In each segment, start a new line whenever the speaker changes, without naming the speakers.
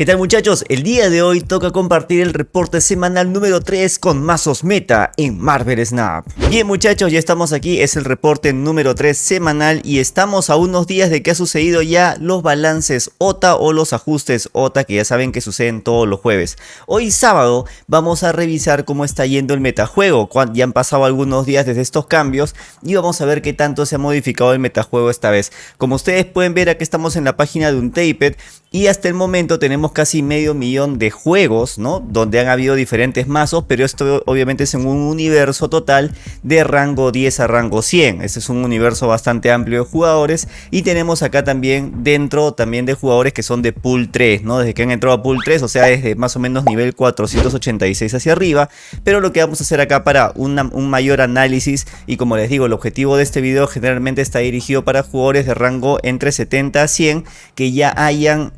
¿Qué tal muchachos? El día de hoy toca compartir el reporte semanal número 3 con mazos meta en Marvel Snap. Bien muchachos, ya estamos aquí, es el reporte número 3 semanal y estamos a unos días de que ha sucedido ya los balances OTA o los ajustes OTA que ya saben que suceden todos los jueves. Hoy sábado vamos a revisar cómo está yendo el metajuego, ya han pasado algunos días desde estos cambios y vamos a ver qué tanto se ha modificado el metajuego esta vez. Como ustedes pueden ver aquí estamos en la página de Untaped y hasta el momento tenemos casi medio millón de juegos, ¿no? Donde han habido diferentes mazos, pero esto obviamente es en un universo total de rango 10 a rango 100. Este es un universo bastante amplio de jugadores y tenemos acá también dentro también de jugadores que son de pool 3, ¿no? Desde que han entrado a pool 3, o sea, desde más o menos nivel 486 hacia arriba. Pero lo que vamos a hacer acá para un mayor análisis y como les digo, el objetivo de este video generalmente está dirigido para jugadores de rango entre 70 a 100 que ya hayan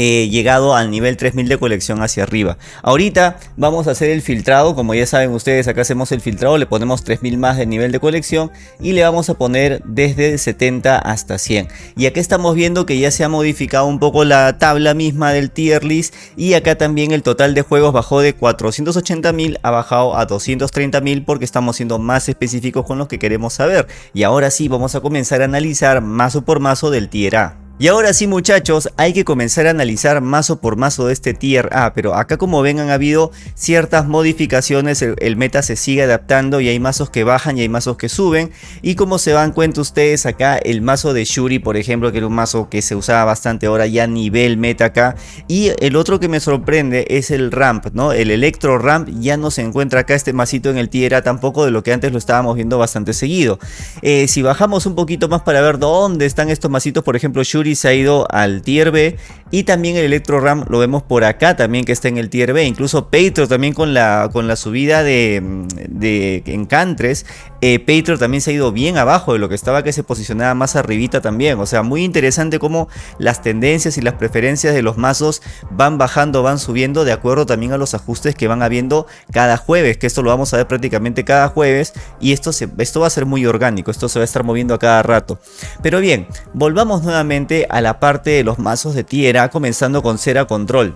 llegado al nivel 3000 de colección hacia arriba. Ahorita vamos a hacer el filtrado, como ya saben ustedes, acá hacemos el filtrado, le ponemos 3000 más de nivel de colección y le vamos a poner desde 70 hasta 100. Y acá estamos viendo que ya se ha modificado un poco la tabla misma del tier list y acá también el total de juegos bajó de 480.000 ha bajado a 230.000 porque estamos siendo más específicos con lo que queremos saber. Y ahora sí vamos a comenzar a analizar mazo por mazo del tier A. Y ahora sí muchachos, hay que comenzar a analizar mazo por mazo de este tier A, pero acá como ven han habido ciertas modificaciones, el, meta se sigue adaptando y hay mazos que bajan y hay mazos que suben. Y como se dan cuenta ustedes acá, el mazo de Shuri por ejemplo, que era un mazo que se usaba bastante ahora ya nivel meta acá. Y el otro que me sorprende es el Ramp, ¿no? El Electro Ramp ya no se encuentra acá este masito en el tier A tampoco de lo que antes lo estábamos viendo bastante seguido. Eh, si bajamos un poquito más para ver dónde están estos masitos, por ejemplo Shuri se ha ido al tier B y también el Electro Ram lo vemos por acá también que está en el tier B. Incluso Patreon también con la, con la subida de, de Encantres. Eh, también se ha ido bien abajo de lo que estaba que se posicionaba más arribita también. O sea, muy interesante cómo las tendencias y las preferencias de los mazos van bajando, van subiendo de acuerdo también a los ajustes que van habiendo cada jueves. Que esto lo vamos a ver prácticamente cada jueves. Y esto, esto va a ser muy orgánico. Esto se va a estar moviendo a cada rato. Pero bien, volvamos nuevamente a la parte de los mazos de tierra, comenzando con Cera Control.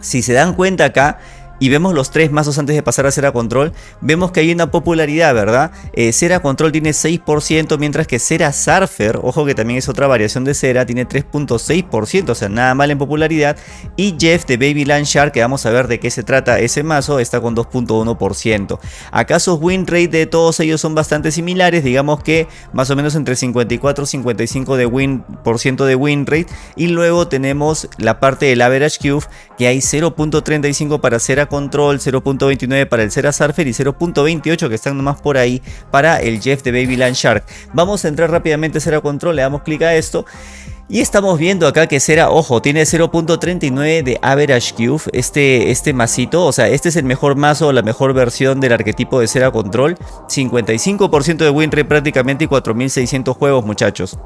Si se dan cuenta acá, y vemos los tres mazos antes de pasar a Cera Control, vemos que hay una popularidad, ¿verdad? Eh, Cera Control tiene 6%, mientras que Cera Surfer, ojo que también es otra variación de Cera, tiene 3.6%, o sea, nada mal en popularidad. Y Jeff de Baby Land Shark, que vamos a ver de qué se trata ese mazo, está con 2.1%. ¿Acaso win rate de todos ellos son bastante similares? Digamos que más o menos entre 54 y 55 de win, por ciento de win rate. Y luego tenemos la parte del average cube, que hay 0.35 para Cera Control, 0.29 para el Cera Surfer y 0.28 que están nomás por ahí para el Jeff de Baby Land Shark. Vamos a entrar rápidamente a Cera Control, le damos clic a esto. Y estamos viendo acá que Cera, ojo, tiene 0.39 de Average Cube, este, este masito, o sea, este es el mejor mazo, la mejor versión del arquetipo de Cera Control, 55% de win rate prácticamente y 4600 juegos muchachos.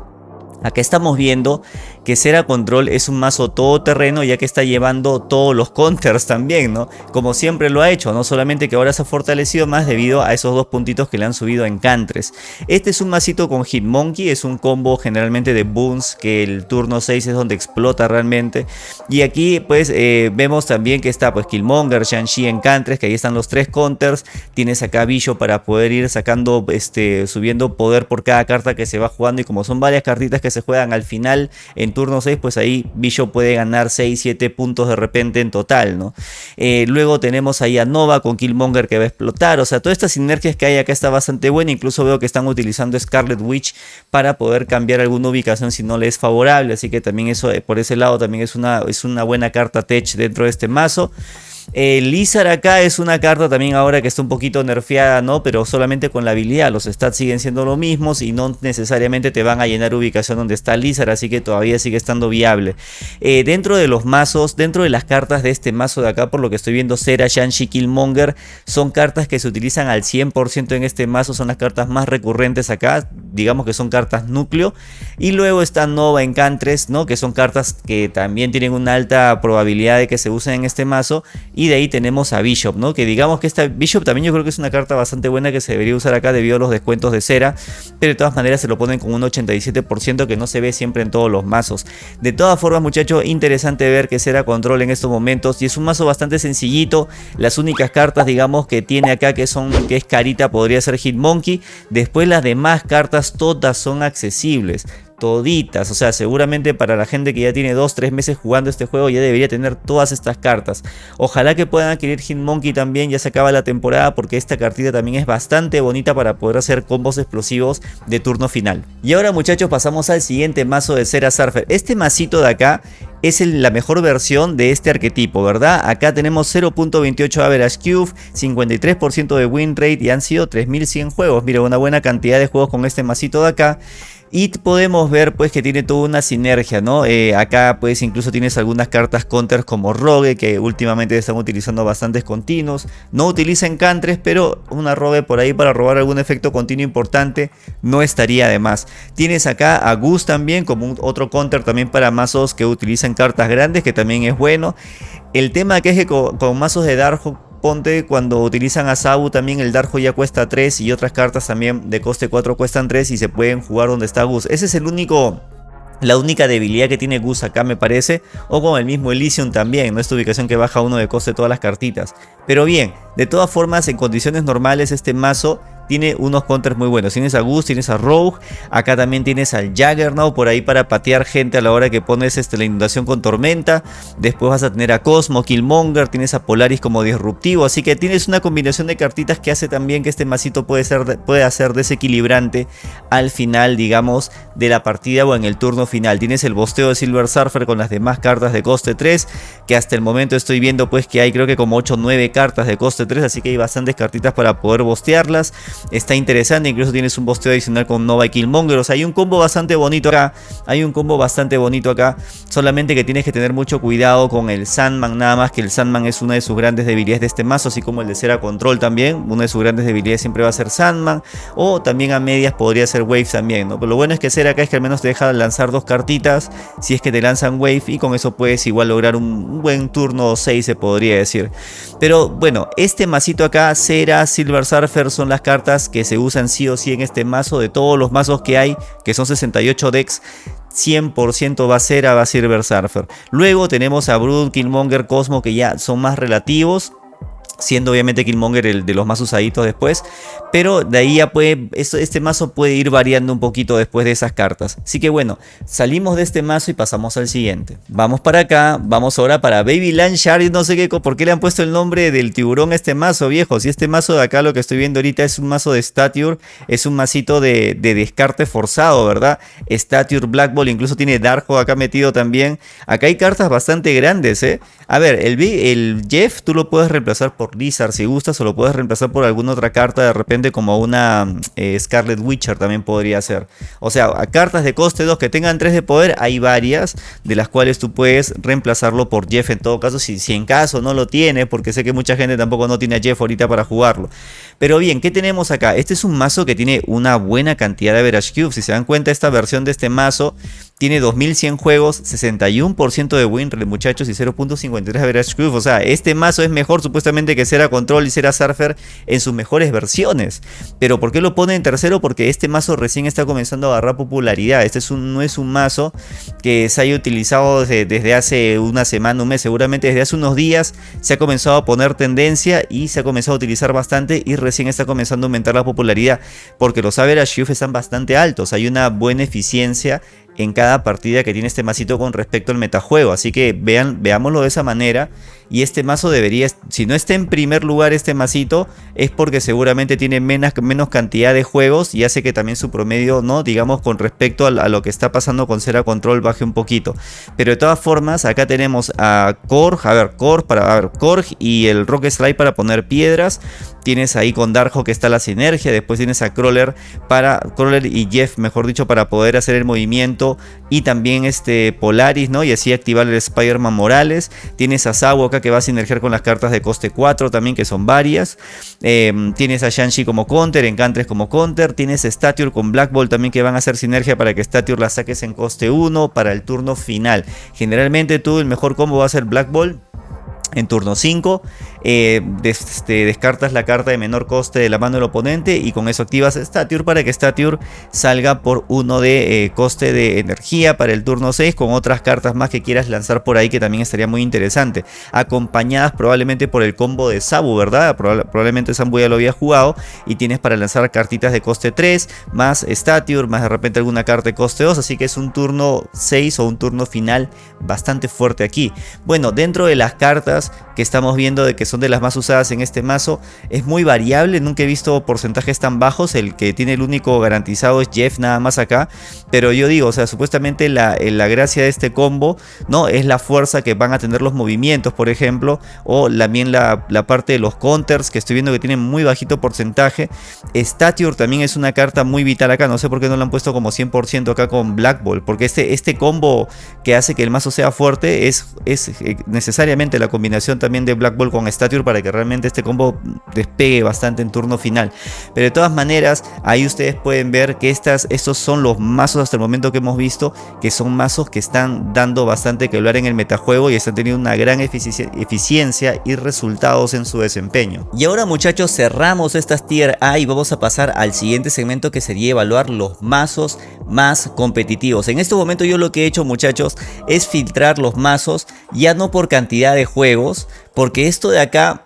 Acá estamos viendo que Cera Control es un mazo todoterreno ya que está llevando todos los counters también, ¿no? Como siempre lo ha hecho, no solamente que ahora se ha fortalecido más debido a esos dos puntitos que le han subido en Cantres. Este es un masito con Hitmonkey, es un combo generalmente de boons que el turno 6 es donde explota realmente. Y aquí pues eh, vemos también que está pues Killmonger, Shang-Chi en que ahí están los tres counters. Tienes acá Billo para poder ir sacando, este, subiendo poder por cada carta que se va jugando y como son varias cartitas que se juegan al final en turno 6, pues ahí Billo puede ganar 6, 7 puntos de repente en total, ¿no? Eh, luego tenemos ahí a Nova con Killmonger que va a explotar, o sea, todas estas sinergias que hay acá está bastante buena, incluso veo que están utilizando Scarlet Witch para poder cambiar alguna ubicación si no le es favorable, así que también eso eh, por ese lado también es una, es una buena carta tech dentro de este mazo. El Lizard acá es una carta también ahora que está un poquito nerfeada, ¿no? Pero solamente con la habilidad. Los stats siguen siendo los mismos y no necesariamente te van a llenar ubicación donde está Lizard, así que todavía sigue estando viable. Eh, dentro de los mazos, dentro de las cartas de este mazo de acá, por lo que estoy viendo, Sera, Shanshi, Killmonger, son cartas que se utilizan al 100% en este mazo, son las cartas más recurrentes acá, digamos que son cartas núcleo. Y luego está Nova Encantres, ¿no? Que son cartas que también tienen una alta probabilidad de que se usen en este mazo. Y de ahí tenemos a Bishop, ¿no? Que digamos que esta Bishop también yo creo que es una carta bastante buena que se debería usar acá debido a los descuentos de cera. Pero de todas maneras se lo ponen con un 87% que no se ve siempre en todos los mazos. De todas formas muchachos, interesante ver que Cera control en estos momentos. Y es un mazo bastante sencillito. Las únicas cartas digamos que tiene acá que son que es carita podría ser Hitmonkey. Después las demás cartas todas son accesibles toditas. O sea, seguramente para la gente que ya tiene 2-3 meses jugando este juego ya debería tener todas estas cartas. Ojalá que puedan adquirir Hitmonkey también, ya se acaba la temporada porque esta cartita también es bastante bonita para poder hacer combos explosivos de turno final. Y ahora muchachos pasamos al siguiente mazo de Cera Surfer. Este masito de acá es la mejor versión de este arquetipo, ¿verdad? Acá tenemos 0.28 average cube, 53% de win rate y han sido 3100 juegos. Mira, una buena cantidad de juegos con este masito de acá. Y podemos ver pues que tiene toda una sinergia, ¿no? Eh, acá pues incluso tienes algunas cartas counters como Rogue que últimamente están utilizando bastantes continuos. No utiliza encantres, pero una Rogue por ahí para robar algún efecto continuo importante no estaría de más. Tienes acá a Gus también como otro counter también para mazos que utilizan cartas grandes que también es bueno. El tema que es que con, mazos de Darkhawk Ponte cuando utilizan a Sabu también el Darjo ya cuesta 3 y otras cartas también de coste 4 cuestan 3 y se pueden jugar donde está Gus. Ese es el único la única debilidad que tiene Gus acá me parece, o con el mismo Elysium también, ¿no? Esta ubicación que baja uno de coste todas las cartitas. Pero bien, de todas formas, en condiciones normales este mazo tiene unos counters muy buenos. Tienes a Gus, tienes a Rogue, acá también tienes al Jaggernaut por ahí para patear gente a la hora que pones este, la inundación con tormenta. Después vas a tener a Cosmo, Killmonger, tienes a Polaris como disruptivo. Así que tienes una combinación de cartitas que hace también que este masito puede, ser, puede desequilibrante al final, digamos, de la partida o en el turno final. Tienes el bosteo de Silver Surfer con las demás cartas de coste 3, que hasta el momento estoy viendo pues que hay creo que como 8 o 9 cartas de coste 3, así que hay bastantes cartitas para poder bostearlas está interesante, incluso tienes un bosteo adicional con Nova y Killmonger, o sea, hay un combo bastante bonito acá, hay un combo bastante bonito acá, solamente que tienes que tener mucho cuidado con el Sandman, nada más que el Sandman es una de sus grandes debilidades de este mazo, así como el de Cera Control también, una de sus grandes debilidades siempre va a ser Sandman, o también a medias podría ser Wave también, ¿no? Pero lo bueno es que Cera acá es que al menos te deja lanzar dos cartitas, si es que te lanzan Wave, y con eso puedes igual lograr un buen turno 6 se podría decir. Pero bueno, este masito acá, Cera, Silver Surfer son las cartas que se usan sí o sí en este mazo. De todos los mazos que hay, que son 68 decks, 100% va a ser a Silver Surfer. Luego tenemos a Brood, Killmonger, Cosmo que ya son más relativos siendo obviamente Killmonger el de los más usaditos después, pero de ahí ya puede, este mazo puede ir variando un poquito después de esas cartas. Así que bueno, salimos de este mazo y pasamos al siguiente. Vamos para acá, vamos ahora para Baby Land y no sé qué, por qué le han puesto el nombre del tiburón a este mazo, viejo. Si este mazo de acá lo que estoy viendo ahorita es un mazo de Stature, es un masito de, descarte forzado, ¿verdad? Stature, Black Ball, incluso tiene Darko acá metido también. Acá hay cartas bastante grandes, ¿eh? A ver, el, el Jeff tú lo puedes reemplazar por Lizard si gustas o lo puedes reemplazar por alguna otra carta de repente como una eh, Scarlet Witcher también podría ser. O sea, a cartas de coste 2 que tengan 3 de poder hay varias de las cuales tú puedes reemplazarlo por Jeff en todo caso si, en caso no lo tiene porque sé que mucha gente tampoco no tiene a Jeff ahorita para jugarlo. Pero bien, ¿qué tenemos acá? Este es un mazo que tiene una buena cantidad de average cubes. Si se dan cuenta esta versión de este mazo tiene 2100 juegos, 61% de win muchachos y 0.53 average cube. O sea, este mazo es mejor supuestamente que Cera Control y Cera Surfer en sus mejores versiones. Pero ¿por qué lo pone en tercero? Porque este mazo recién está comenzando a agarrar popularidad. Este es un, no es un mazo que se haya utilizado desde, hace una semana, un mes. Seguramente desde hace unos días se ha comenzado a poner tendencia y se ha comenzado a utilizar bastante y está comenzando a aumentar la popularidad. Porque los average cube están bastante altos. Hay una buena eficiencia en cada partida que tiene este masito con respecto al metajuego. Así que vean, veámoslo de esa manera. Y este mazo debería, si no está en primer lugar este masito, es porque seguramente tiene menos, menos cantidad de juegos y hace que también su promedio, ¿no? Digamos, con respecto a, lo que está pasando con Cera Control baje un poquito. Pero de todas formas, acá tenemos a Korg, a ver, Korg para, ver, Korg y el Rock Slide para poner piedras. Tienes ahí con Darjo que está la sinergia. Después tienes a Crawler para, Crawler y Jeff, mejor dicho, para poder hacer el movimiento. Y también este Polaris, ¿no? Y así activar el Spider-Man Morales. Tienes a Sabu acá que va a sinergiar con las cartas de coste 4 también, que son varias. Em, tienes a Shang-Chi como counter, Encantres como counter. Tienes Stature con Black Ball también que van a hacer sinergia para que Stature la saques en coste 1 para el turno final. Generalmente tú el mejor combo va a ser Black Ball en turno 5 eh, este, descartas la carta de menor coste de la mano del oponente y con eso activas Stature para que Stature salga por uno de eh, coste de energía para el turno 6 con otras cartas más que quieras lanzar por ahí que también estaría muy interesante. Acompañadas probablemente por el combo de Sabu verdad probablemente Sabu ya lo había jugado y tienes para lanzar cartitas de coste 3 más Stature más de repente alguna carta de coste 2 así que es un turno 6 o un turno final bastante fuerte aquí. Bueno dentro de las cartas que estamos viendo de que son de las más usadas en este mazo. Es muy variable, nunca he visto porcentajes tan bajos, el que tiene el único garantizado es Jeff nada más acá, pero yo digo, o sea, supuestamente la, la gracia de este combo no es la fuerza que van a tener los movimientos, por ejemplo, o también la, la parte de los counters que estoy viendo que tienen muy bajito porcentaje. Stature también es una carta muy vital acá, no sé por qué no lo han puesto como 100% acá con Black Ball, porque este, este combo que hace que el mazo sea fuerte es, es eh, necesariamente la combinación también de Black Ball con Stature para que realmente este combo despegue bastante en turno final. Pero de todas maneras, ahí ustedes pueden ver que estas, estos son los mazos hasta el momento que hemos visto, que son mazos que están dando bastante que hablar en el metajuego y están teniendo una gran eficiencia y resultados en su desempeño. Y ahora muchachos, cerramos estas tier A y vamos a pasar al siguiente segmento que sería evaluar los mazos más competitivos. En este momento yo lo que he hecho muchachos es filtrar los mazos ya no por cantidad de juegos, porque esto de acá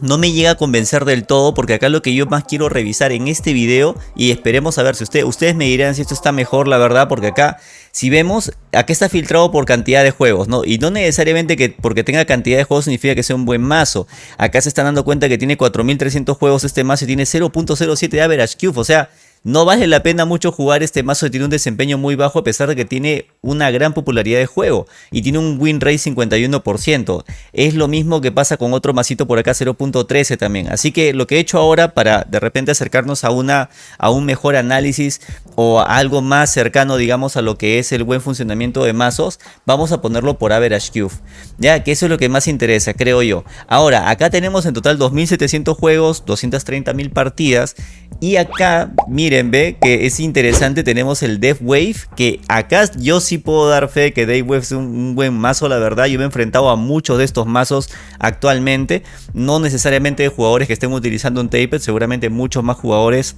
no me llega a convencer del todo porque acá lo que yo más quiero revisar en este video y esperemos a ver si usted, ustedes me dirán si esto está mejor la verdad porque acá si vemos acá está filtrado por cantidad de juegos ¿no? y no necesariamente que porque tenga cantidad de juegos significa que sea un buen mazo acá se están dando cuenta que tiene 4300 juegos este mazo y tiene 0.07 de average cube o sea no vale la pena mucho jugar este mazo tiene un desempeño muy bajo a pesar de que tiene una gran popularidad de juego y tiene un win rate 51%. Es lo mismo que pasa con otro masito por acá 0.13 también. Así que lo que he hecho ahora para de repente acercarnos a, una, a un mejor análisis o algo más cercano digamos a lo que es el buen funcionamiento de mazos, vamos a ponerlo por average cube. Ya que eso es lo que más interesa creo yo. Ahora acá tenemos en total 2700 juegos, 230.000 partidas y acá miren, ve que es interesante, tenemos el Death Wave, que acá yo sí puedo dar fe que Death Wave es un, buen mazo, la verdad. Yo me he enfrentado a muchos de estos mazos actualmente, no necesariamente de jugadores que estén utilizando un Taped, seguramente muchos más jugadores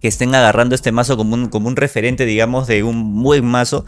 que estén agarrando este mazo como un, como un referente, digamos, de un buen mazo.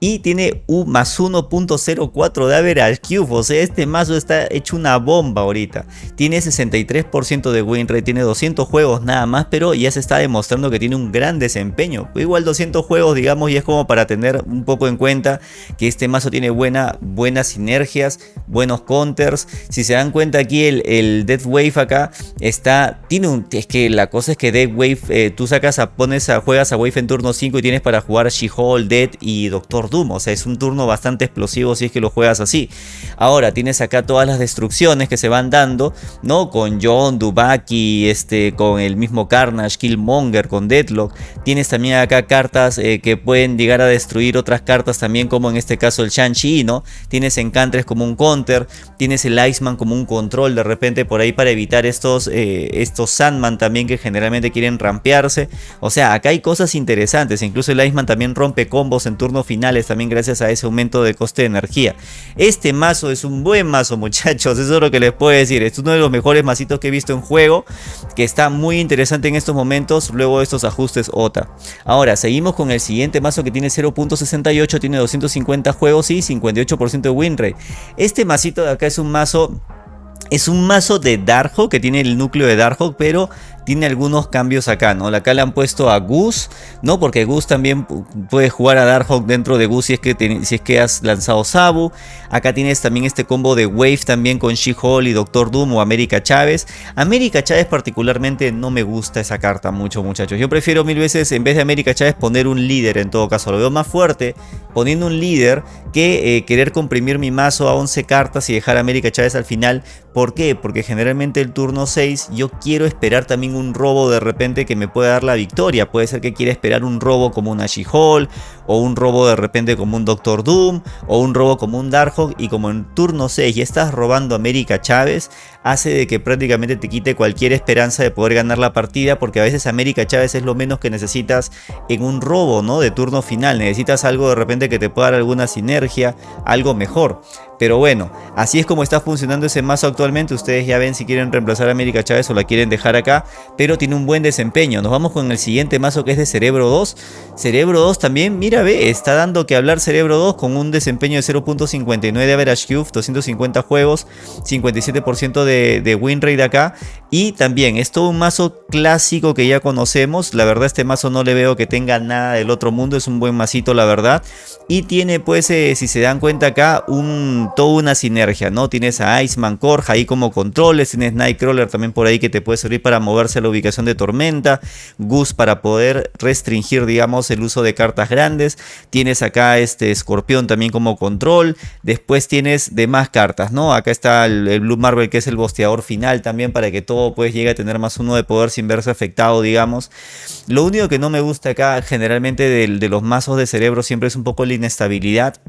Y tiene un más 1.04 de average cube, o sea, este mazo está hecho una bomba ahorita. Tiene 63% de win rate, tiene 200 juegos nada más, pero ya se está demostrando que tiene un gran desempeño. Igual 200 juegos, digamos, y es como para tener un poco en cuenta que este mazo tiene buena, buenas sinergias, buenos counters. Si se dan cuenta aquí, el, el Death Wave acá está, tiene un, es que la cosa es que Death Wave, eh, tú sacas pones juegas a Wave en turno 5 y tienes para jugar She-Hulk, Dead y Doctor Doom. O sea, es un turno bastante explosivo si es que lo juegas así. Ahora, tienes acá todas las destrucciones que se van dando, ¿no? Con John, Dubaki, este, con el mismo Carnage, Killmonger, con Deadlock. Tienes también acá cartas eh, que pueden llegar a destruir otras cartas también, como en este caso el Shang-Chi, ¿no? Tienes Encantres como un counter, tienes el Iceman como un control de repente por ahí para evitar estos, eh, estos Sandman también que generalmente quieren rampearse o sea, acá hay cosas interesantes. Incluso el Iceman también rompe combos en turnos finales también gracias a ese aumento de coste de energía. Este mazo es un buen mazo, muchachos. Eso es lo que les puedo decir. Es uno de los mejores mazitos que he visto en juego. Que está muy interesante en estos momentos. Luego de estos ajustes OTA. Ahora, seguimos con el siguiente mazo que tiene 0.68. Tiene 250 juegos y 58% de win rate. Este masito de acá es un mazo... Es un mazo de Darkhawk que tiene el núcleo de Darkhawk, pero tiene algunos cambios acá, ¿no? Acá le han puesto a Goose, ¿no? Porque Goose también puede jugar a Darkhawk dentro de Goose si es que, si es que has lanzado Sabu. Acá tienes también este combo de Wave también con She-Hulk y Doctor Doom o América Chávez. América Chávez particularmente no me gusta esa carta mucho, muchachos. Yo prefiero mil veces, en vez de América Chávez, poner un líder en todo caso. Lo veo más fuerte poniendo un líder que eh, querer comprimir mi mazo a 11 cartas y dejar a América Chávez al final. ¿Por qué? Porque generalmente el turno 6 yo quiero esperar también un robo de repente que me pueda dar la victoria. Puede ser que quiera esperar un robo como una She-Hulk, o un robo de repente como un Doctor Doom, o un robo como un Darkhawk, y como en turno 6 ya estás robando a América Chávez, hace de que prácticamente te quite cualquier esperanza de poder ganar la partida, porque a veces América Chávez es lo menos que necesitas en un robo, ¿no? De turno final, necesitas algo de repente que te pueda dar alguna sinergia, algo mejor. Pero bueno, así es como está funcionando ese mazo actualmente. Ustedes ya ven si quieren reemplazar a América Chávez o la quieren dejar acá. Pero tiene un buen desempeño. Nos vamos con el siguiente mazo que es de Cerebro 2. Cerebro 2 también, mira, ve, está dando que hablar Cerebro 2 con un desempeño de 0.59 de average cube, 250 juegos, 57% de, de win rate acá. Y también es todo un mazo clásico que ya conocemos. La verdad este mazo no le veo que tenga nada del otro mundo. Es un buen masito la verdad. Y tiene pues, eh, si se dan cuenta acá, un, toda una sinergia, ¿no? Tienes a Iceman Core ahí como controles. Tienes Nightcrawler también por ahí que te puede servir para moverse a la ubicación de Tormenta. Goose para poder restringir, digamos, el uso de cartas grandes. Tienes acá este Escorpión también como control. Después tienes demás cartas, ¿no? Acá está el, el Blue Marvel que es el bosteador final también para que todo pues llegue a tener más uno de poder sin verse afectado, digamos. Lo único que no me gusta acá generalmente de los mazos de cerebro siempre es un poco la inestabilidad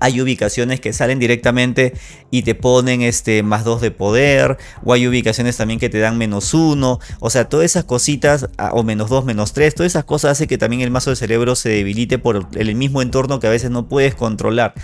hay ubicaciones que salen directamente y te ponen este más 2 de poder, o hay ubicaciones también que te dan menos 1, o sea, todas esas cositas, o menos 2, menos 3, todas esas cosas hace que también el mazo de cerebro se debilite por el mismo entorno que a veces no puedes controlar.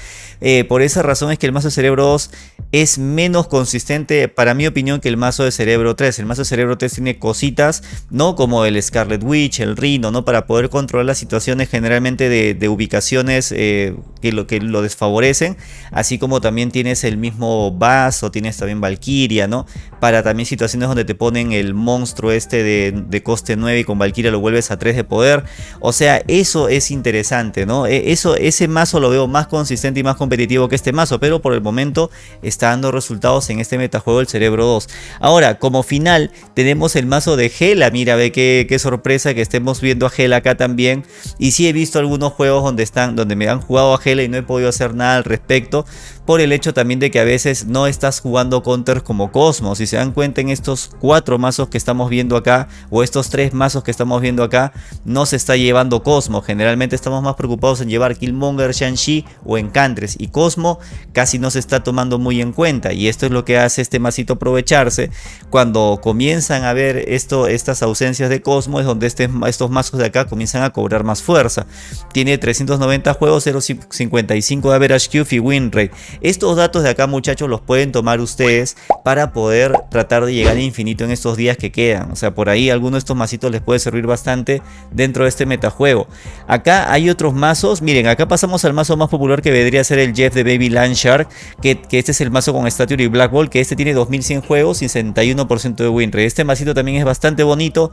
Eh, por esa razón es que el mazo de cerebro 2 es menos consistente, para mi opinión, que el mazo de cerebro 3. El mazo de cerebro 3 tiene cositas, ¿no? Como el Scarlet Witch, el Rhino, ¿no? Para poder controlar las situaciones generalmente de, ubicaciones eh, que, lo, que lo desfavorecen, así como también tienes el mismo Bass o tienes también Valkyria, ¿no? Para también situaciones donde te ponen el monstruo este de, coste 9 y con Valkyria lo vuelves a 3 de poder. O sea, eso es interesante, ¿no? E, eso, ese mazo lo veo más consistente y más competitivo que este mazo, pero por el momento está dando resultados en este metajuego el Cerebro 2. Ahora, como final, tenemos el mazo de Gela. Mira, ve qué, qué sorpresa que estemos viendo a Gela acá también. Y sí he visto algunos juegos donde están, donde me han jugado a Gela y no he podido hacer nada al respecto por el hecho también de que a veces no estás jugando counters como Cosmos. Si se dan cuenta en estos cuatro mazos que estamos viendo acá, o estos tres mazos que estamos viendo acá, no se está llevando Cosmos. Generalmente estamos más preocupados en llevar Killmonger, Shang-Chi o Encantres. Y Cosmo casi no se está tomando muy en cuenta. Y esto es lo que hace este masito aprovecharse. Cuando comienzan a ver esto, estas ausencias de Cosmo, es donde este, estos mazos de acá comienzan a cobrar más fuerza. Tiene 390 juegos, 0.55 de average Q y win rate. Estos datos de acá muchachos los pueden tomar ustedes para poder tratar de llegar al infinito en estos días que quedan. O sea, por ahí alguno de estos mazitos les puede servir bastante dentro de este metajuego. Acá hay otros mazos. Miren, acá pasamos al mazo más popular que vendría a ser el Jeff de Baby Land Shark. Que, este es el mazo con Statue y Black Ball. Que este tiene 2100 juegos y 61% de win rate. Este mazito también es bastante bonito.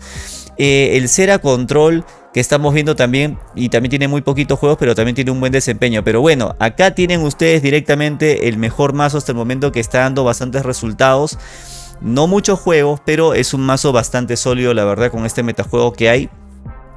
Eh, el Cera Control que estamos viendo también y también tiene muy poquitos juegos pero también tiene un buen desempeño. Pero bueno acá tienen ustedes directamente el mejor mazo hasta el momento que está dando bastantes resultados. No muchos juegos pero es un mazo bastante sólido la verdad con este metajuego que hay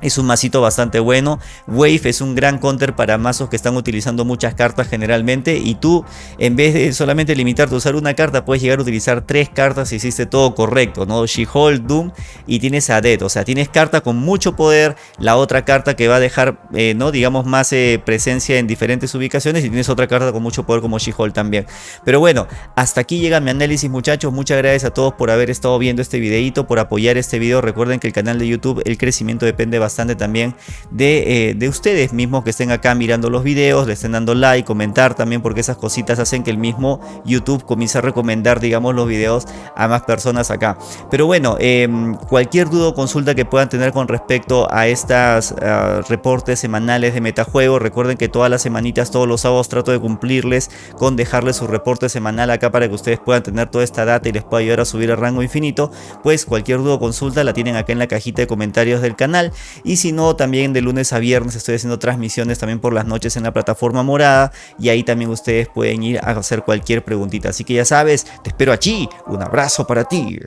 es un masito bastante bueno. Wave es un gran counter para mazos que están utilizando muchas cartas generalmente. Y tú, en vez de solamente limitarte a usar una carta, puedes llegar a utilizar tres cartas si hiciste todo correcto. ¿no? She-Hulk, Doom y tienes a Dead. O sea, tienes carta con mucho poder. La otra carta que va a dejar, eh, ¿no? digamos, más eh, presencia en diferentes ubicaciones. Y tienes otra carta con mucho poder como She-Hulk también. Pero bueno, hasta aquí llega mi análisis muchachos. Muchas gracias a todos por haber estado viendo este videito, por apoyar este video. Recuerden que el canal de YouTube, el crecimiento depende bastante también eh, de, ustedes mismos que estén acá mirando los videos, le estén dando like, comentar también porque esas cositas hacen que el mismo YouTube comience a recomendar digamos los videos a más personas acá. Pero bueno, em, cualquier duda o consulta que puedan tener con respecto a estas ah, reportes semanales de metajuego, recuerden que todas las semanitas, todos los sábados trato de cumplirles con dejarles su reporte semanal acá para que ustedes puedan tener toda esta data y les pueda ayudar a subir el rango infinito, pues cualquier duda o consulta la tienen acá en la cajita de comentarios del canal y si no también de lunes a viernes estoy haciendo transmisiones también por las noches en la plataforma morada y ahí también ustedes pueden ir a hacer cualquier preguntita. Así que ya sabes, te espero allí. Un abrazo para ti.